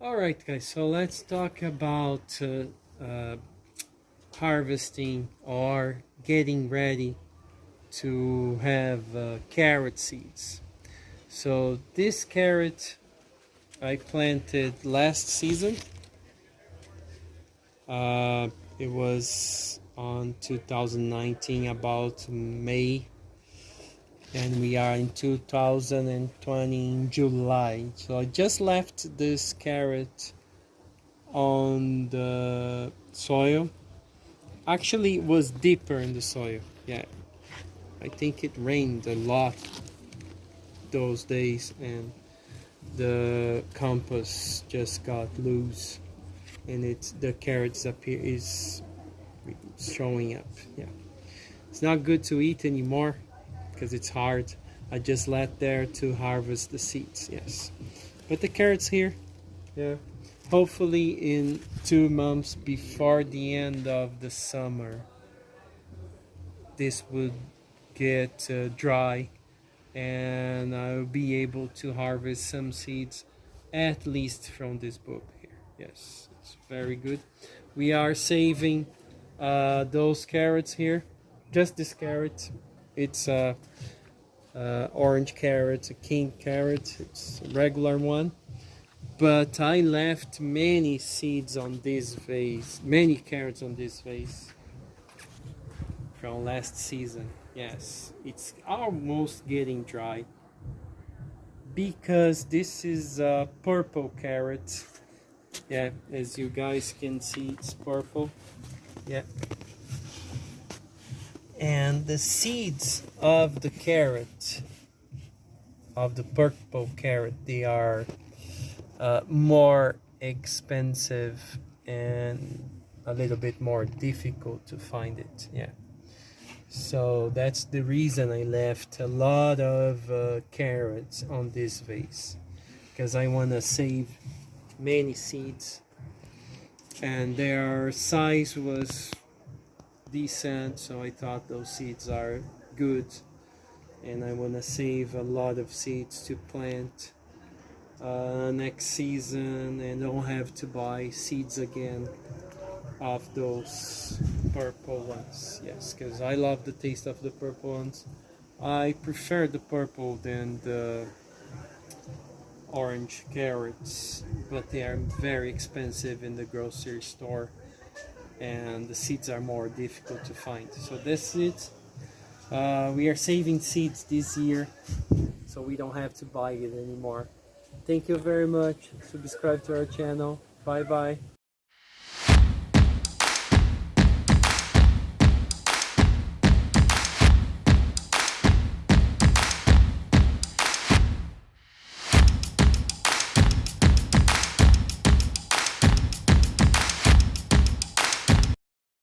Alright guys, so let's talk about uh, uh, harvesting or getting ready to have uh, carrot seeds. So this carrot I planted last season. Uh, it was on 2019 about May and we are in 2020 in July. So I just left this carrot on the soil. Actually it was deeper in the soil. Yeah. I think it rained a lot those days and the compass just got loose and it's the carrots appear is showing up. Yeah. It's not good to eat anymore because it's hard. I just let there to harvest the seeds, yes. But the carrots here, yeah. Hopefully in two months before the end of the summer, this would get uh, dry and I'll be able to harvest some seeds at least from this book here. Yes, it's very good. We are saving uh, those carrots here, just this carrot it's a, a orange carrot, a king carrot. It's a regular one. But I left many seeds on this vase, many carrots on this vase from last season. Yes, it's almost getting dry because this is a purple carrot. Yeah, as you guys can see, it's purple. Yeah, and the seeds of the carrot of the purple carrot they are uh, more expensive and a little bit more difficult to find it yeah. So that's the reason I left a lot of uh, carrots on this vase because I want to save many seeds. And their size was decent so I thought those seeds are good. And I want to save a lot of seeds to plant uh, next season and don't have to buy seeds again of those purple ones. Yes because I love the taste of the purple ones. I prefer the purple than the orange carrots but they are very expensive in the grocery store and the seeds are more difficult to find. So this it. Uh, we are saving seeds this year, so we don't have to buy it anymore. Thank you very much. Subscribe to our channel. Bye bye.